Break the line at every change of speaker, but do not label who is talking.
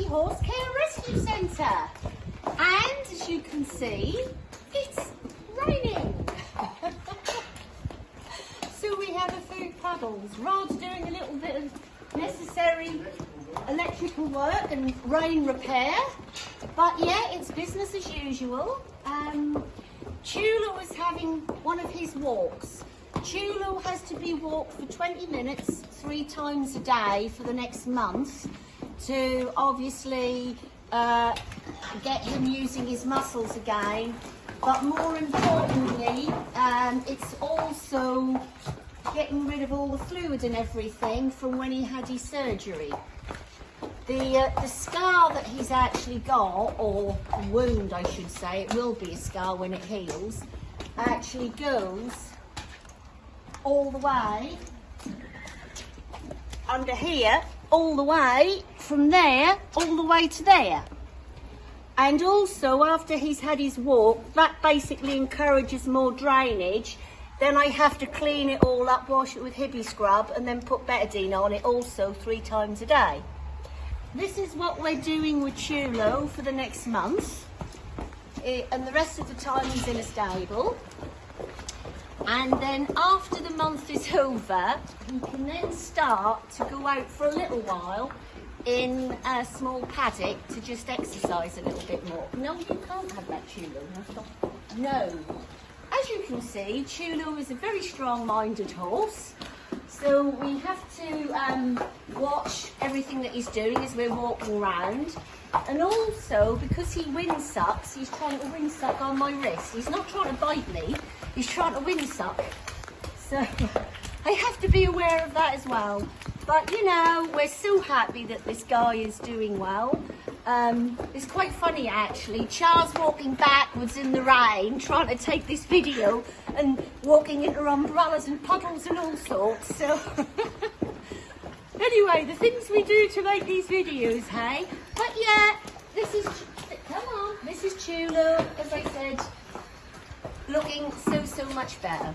Horse Care Rescue Centre. And as you can see, it's raining. so we have a few puddles. Rod's doing a little bit of necessary electrical work and rain repair. But yeah, it's business as usual. Um, Tula was having one of his walks. Tula has to be walked for 20 minutes three times a day for the next month to obviously uh, get him using his muscles again. But more importantly, um, it's also getting rid of all the fluid and everything from when he had his surgery. The, uh, the scar that he's actually got, or wound I should say, it will be a scar when it heals, actually goes all the way under here, all the way from there, all the way to there. And also after he's had his walk, that basically encourages more drainage. Then I have to clean it all up, wash it with Hibiscrub and then put betadine on it also three times a day. This is what we're doing with Chulo for the next month. Eh, and the rest of the time he's in a stable. And then after the month is over, you can then start to go out for a little while in a small paddock to just exercise a little bit more. No, you can't have that Chulu. No. As you can see, Chulu is a very strong-minded horse. So we have to um, watch everything that he's doing as we're walking around. And also, because he windsucks, he's trying to windsuck on my wrist. He's not trying to bite me, he's trying to windsuck. So I have to be aware of that as well. But you know, we're so happy that this guy is doing well. Um, it's quite funny actually. Charles walking backwards in the rain, trying to take this video and walking into umbrellas and puddles and all sorts. So anyway, the things we do to make these videos, hey? But yeah, this is, come on, this is Chulu, as I said, looking so, so much better.